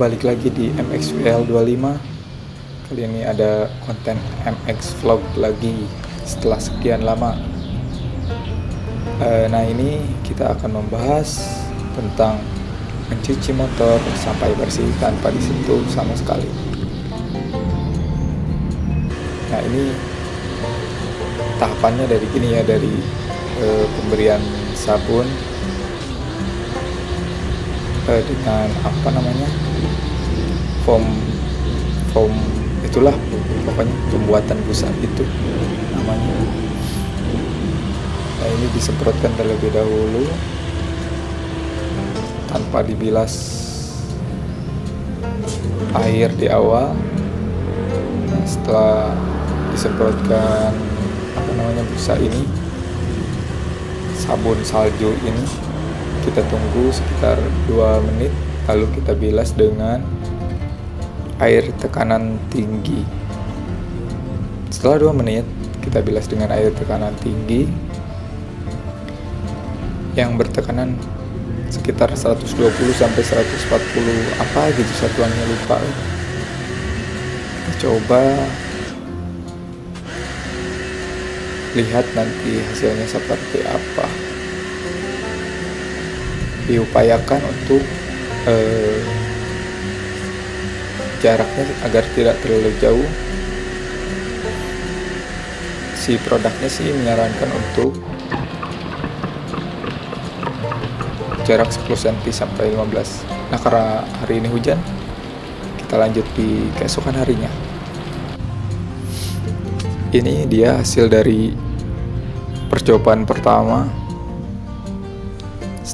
balik lagi di MXWL25 Kali ini ada konten MX Vlog lagi setelah sekian lama. E, Nah ini kita akan membahas tentang mencuci motor sampai bersih tanpa disentuh sama sekali. Nah ini tahapannya dari gini ya dari e, pemberian sabun e, dengan apa namanya foam foam itulah pokoknya pembuatan busa itu namanya. Nah ini disemprotkan terlebih dahulu tanpa dibilas air di awal. Nah, setelah disemprotkan apa namanya busa ini sabun salju ini kita tunggu sekitar 2 menit lalu kita bilas dengan air tekanan tinggi. Setelah 2 menit kita bilas dengan air tekanan tinggi yang bertekanan sekitar 120 sampai 140 apa gitu satuannya lupa. Kita coba lihat nanti hasilnya seperti apa diupayakan untuk eh, jaraknya agar tidak terlalu jauh. Si produknya sih menyarankan untuk jarak 10 cm sampai 15 nah karena hari ini hujan kita lanjut di keesokan harinya. Ini dia hasil dari percobaan pertama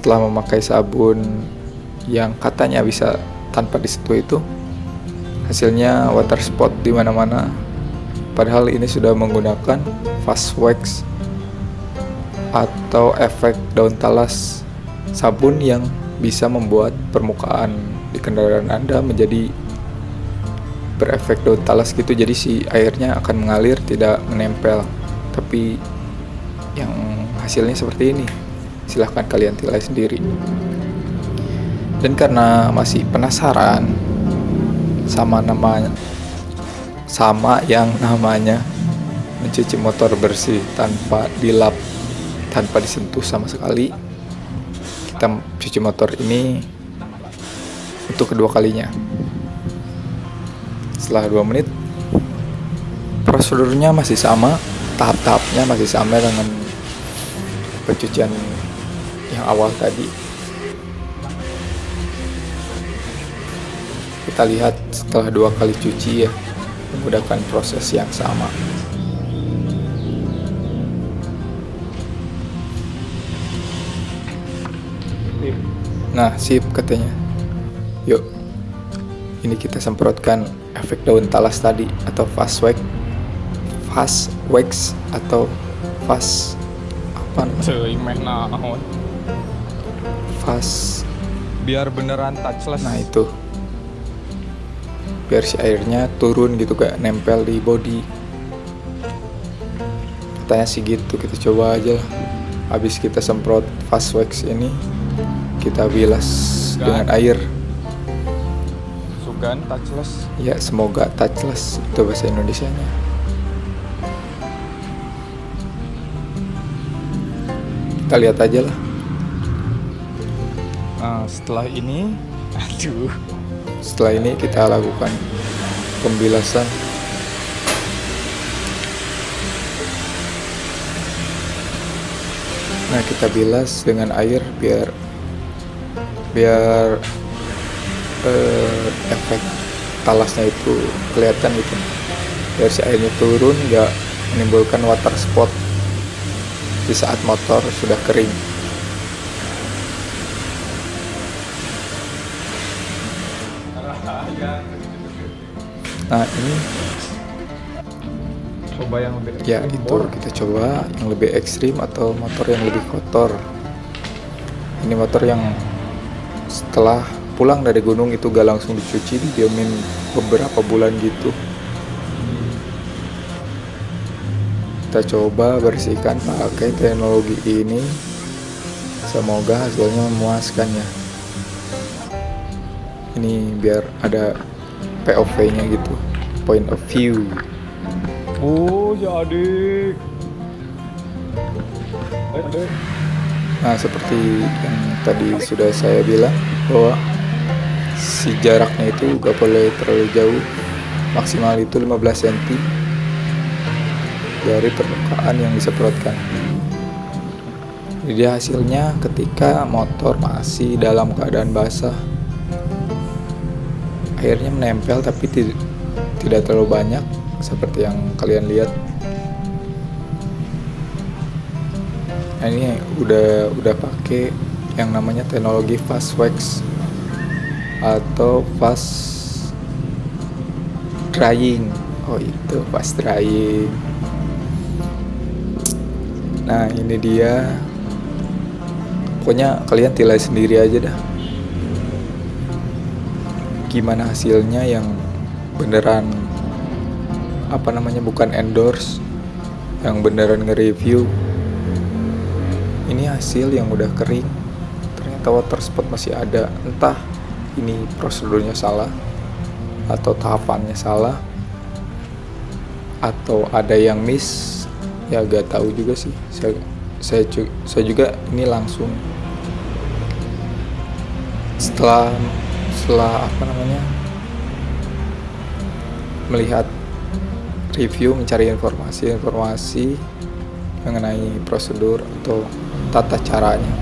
setelah memakai sabun yang katanya bisa tanpa disentuh itu hasilnya water spot di mana-mana. Padahal ini sudah menggunakan fast wax atau efek daun talas sabun yang bisa membuat permukaan di kendaraan Anda menjadi berefek daun talas gitu. Jadi si airnya akan mengalir tidak menempel. Tapi yang hasilnya seperti ini silahkan kalian nilai sendiri. Dan karena masih penasaran sama namanya sama yang namanya mencuci motor bersih tanpa dilap tanpa disentuh sama sekali kita cuci motor ini untuk kedua kalinya. Setelah dua menit prosedurnya masih sama tahap-tahapnya masih sama dengan pencucian yang awal tadi. Kita lihat setelah dua kali cuci ya menggunakan proses yang sama. Nah sip katanya. Yuk ini kita semprotkan efek daun talas tadi atau fast wax fast wax atau fast apa namanya fast biar beneran touchless. Nah itu. Biar si airnya turun gitu gak nempel di body. Katanya sih gitu kita coba aja habis kita semprot fast wax ini kita bilas Sugan. dengan air. Sugan touchless? Ya semoga touchless itu bahasa Indonesia nya kita lihat aja lah nah, setelah ini aduh. Setelah ini kita lakukan pembilasan. Nah kita bilas dengan air biar biar eh, efek talasnya itu kelihatan gitu. Biar si airnya turun nggak menimbulkan water spot di saat motor sudah kering nah ini. Coba yang lebih ya itu kita coba yang lebih ekstrim atau motor yang lebih kotor. Ini motor yang setelah pulang dari gunung itu gak langsung dicuci didiamin beberapa bulan gitu. Kita coba bersihkan pakai teknologi ini. Semoga hasilnya memuaskan ya. Ini biar ada POV nya gitu point of view Oh, ya adik. Adik. nah seperti yang tadi sudah saya bilang bahwa si jaraknya itu gak boleh terlalu jauh maksimal itu 15 cm dari permukaan yang disemprotkan jadi hasilnya ketika motor masih dalam keadaan basah airnya menempel tapi ti- tidak terlalu banyak seperti yang kalian lihat. Nah ini udah udah pakai yang namanya teknologi fast wax atau fast drying. Oh itu fast drying. Nah ini dia. Pokoknya kalian tilai sendiri aja dah gimana hasilnya yang beneran apa namanya bukan endorse yang beneran nge-review. Ini hasil yang udah kering ternyata water spot masih ada. Entah ini prosedurnya salah atau tahapannya salah atau ada yang miss ya gak tahu juga sih. Saya saya, saya juga ini langsung setelah setelah apa namanya melihat review mencari informasi-informasi mengenai prosedur atau tata caranya.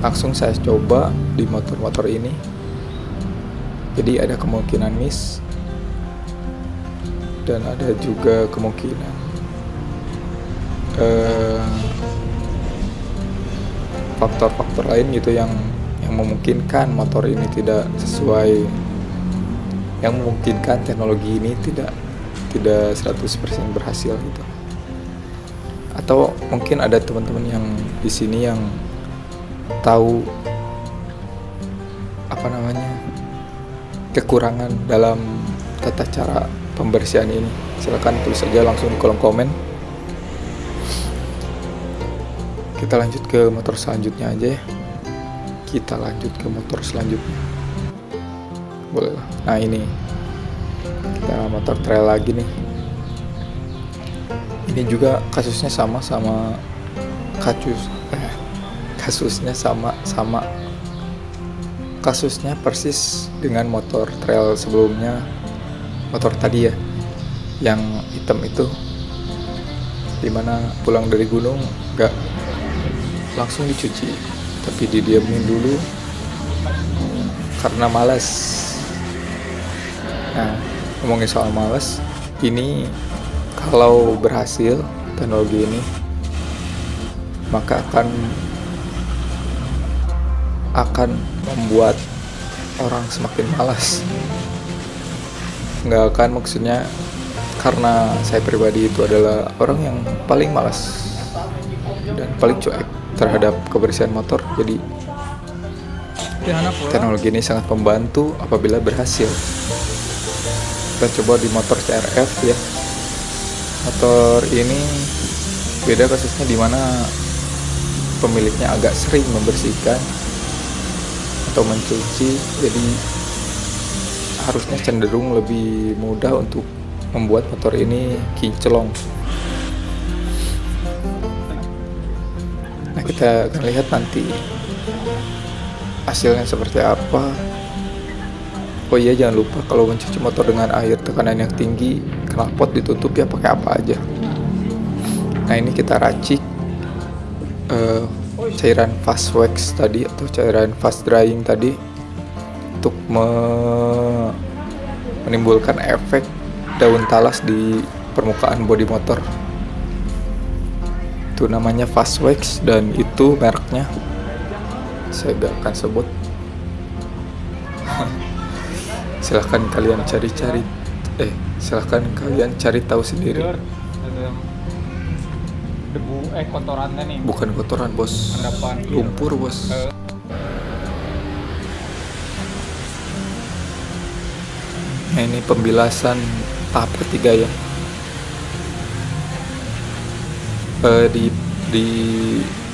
Langsung saya coba di motor-motor ini. Jadi ada kemungkinan miss dan ada juga kemungkinan eh, faktor-faktor lain gitu yang memungkinkan motor ini tidak sesuai yang memungkinkan teknologi ini tidak tidak 100% berhasil gitu. Atau mungkin ada teman-teman yang di sini yang tahu apa namanya kekurangan dalam tata cara pembersihan ini. Silahkan tulis saja langsung di kolom komen. Kita lanjut ke motor selanjutnya aja ya kita lanjut ke motor selanjutnya. Boleh nah ini. Kita motor trail lagi nih. Ini juga kasusnya sama sama kasus eh, kasusnya sama sama. Kasusnya persis dengan motor trail sebelumnya motor tadi ya yang hitam itu. Di mana pulang dari gunung nggak langsung dicuci tapi didiamin dulu. Karena malas nah ngomongin soal malas ini kalau berhasil teknologi ini maka akan akan membuat orang semakin malas nggak akan maksudnya karena saya pribadi itu adalah orang yang paling malas dan paling cuek terhadap kebersihan motor. Jadi teknologi ini sangat membantu apabila berhasil. Kita coba di motor CRF ya. Motor ini beda kasusnya di mana pemiliknya agak sering membersihkan atau mencuci jadi harusnya cenderung lebih mudah untuk membuat motor ini kinclong kita akan lihat nanti hasilnya seperti apa. Oh iya jangan lupa kalau mencuci motor dengan air tekanan yang tinggi knalpot ditutup ya pakai apa aja. Nah ini kita racik eh, cairan fast wax tadi atau cairan fast drying tadi untuk me- menimbulkan efek daun talas di permukaan bodi motor. Itu namanya fast wax dan itu mereknya. Saya gak akan sebut. Silahkan kalian cari-cari eh silahkan kalian cari tahu sendiri. Debu eh kotorannya nih. bukan kotoran bos. Endapan. lumpur bos. Eh. nah ini pembilasan tahap ketiga ya. Eh, di di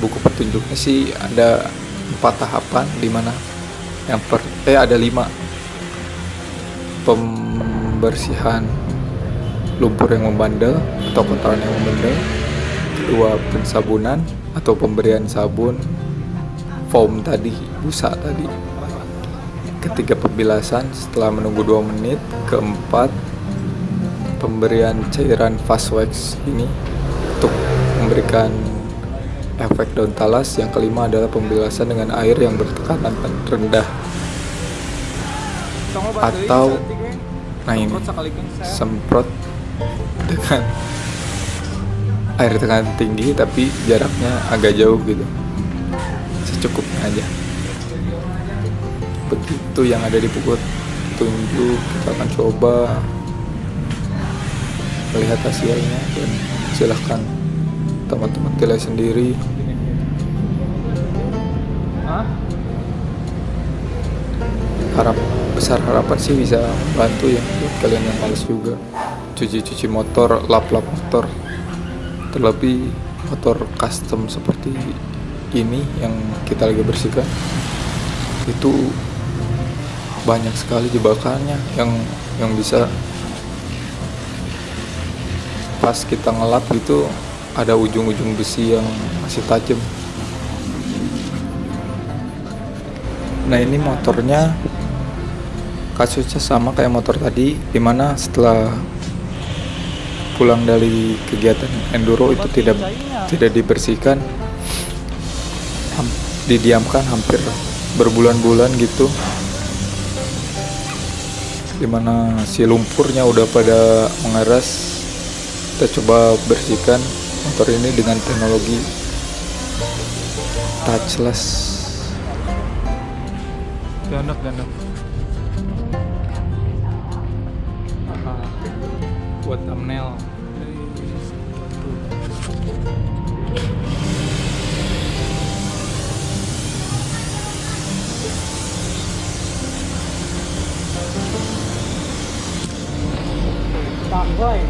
buku petunjuknya sih ada empat tahapan di mana yang per eh ada lima. Pembersihan lumpur yang membandel atau kotoran yang membandel kedua pensabunan atau pemberian sabun foam tadi busa tadi. Ketiga pembilasan setelah menunggu 2 menit keempat pemberian cairan fast wax ini untuk memberikan efek daun talas yang kelima adalah pembilasan dengan air yang bertekanan rendah. Atau nah ini semprot dengan air tekanan tinggi tapi jaraknya agak jauh gitu. Secukupnya aja. Begitu yang ada di pukul tunjuk kita akan coba melihat hasilnya dan silahkan teman-teman nilai sendiri. Harap besar harapan sih bisa bantu ya buat kalian yang males juga. Cuci-cuci motor lap-lap motor. Terlebih motor custom seperti ini yang kita lagi bersihkan itu banyak sekali jebakannya yang yang bisa pas kita ngelap itu ada ujung-ujung besi yang masih tajam. Nah ini motornya. Kasusnya sama kayak motor tadi di mana setelah pulang dari kegiatan enduro itu tidak tidak dibersihkan. Didiamkan hampir berbulan-bulan gitu. Di mana si lumpurnya udah pada mengeras. Kita coba bersihkan motor ini dengan teknologi touchless Gandok, gandok. Buat thumbnail. Tanggoy.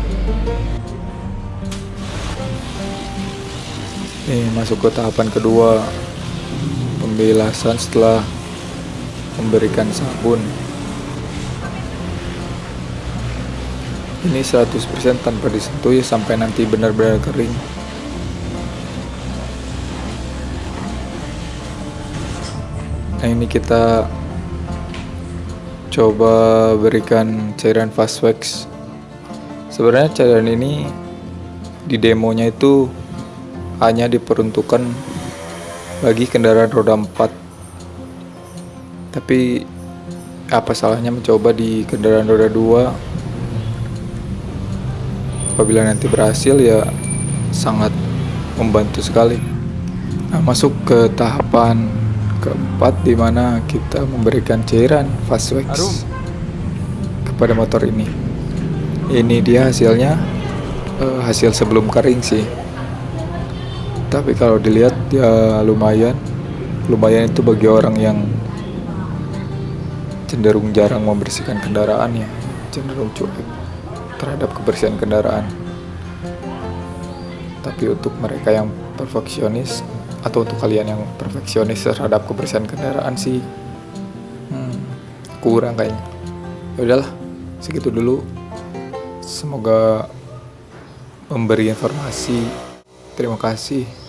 Nih masuk ke tahapan kedua Pembilasan setelah memberikan sabun. Ini 100% tanpa disentuh ya sampai nanti benar-benar kering. Nah ini kita coba berikan cairan fast wax. Sebenarnya cairan ini di demonya itu hanya diperuntukkan bagi kendaraan roda 4 tapi apa salahnya mencoba di kendaraan roda 2 apabila nanti berhasil ya sangat membantu sekali. Nah, masuk ke tahapan keempat di mana kita memberikan cairan fast wax Arum. kepada motor ini. Ini dia hasilnya eh, hasil sebelum kering sih tapi kalau dilihat ya lumayan. Lumayan itu bagi orang yang cenderung jarang membersihkan kendaraan ya. Cenderung cuek terhadap kebersihan kendaraan. Tapi untuk mereka yang perfeksionis atau untuk kalian yang perfeksionis terhadap kebersihan kendaraan sih hmm, kurang kayaknya. Ya udahlah segitu dulu. Semoga memberi informasi. Terima kasih